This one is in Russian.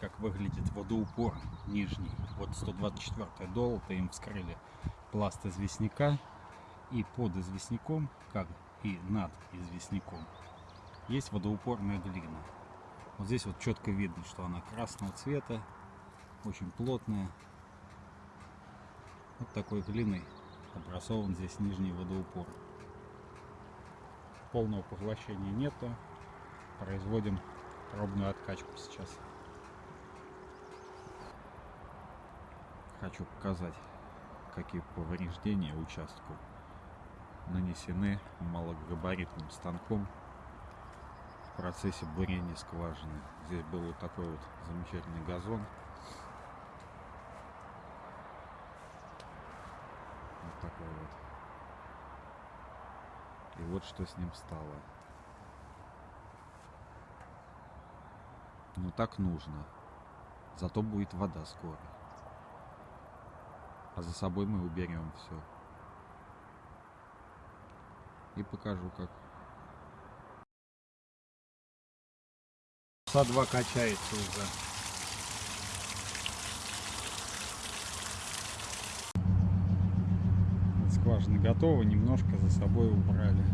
как выглядит водоупор нижний. Вот 124 долото им вскрыли пласт известняка. И под известняком, как и над известняком, есть водоупорная глина. Вот здесь вот четко видно, что она красного цвета, очень плотная. Вот такой глиной образован здесь нижний водоупор. Полного поглощения нету. Производим пробную откачку сейчас. Хочу показать, какие повреждения участку нанесены малогабаритным станком в процессе бурения скважины. Здесь был вот такой вот замечательный газон. Вот такой вот. И вот что с ним стало. Ну так нужно. Зато будет вода скоро. А за собой мы уберем все. И покажу как. Часа два качается уже. Скважина готова, немножко за собой убрали.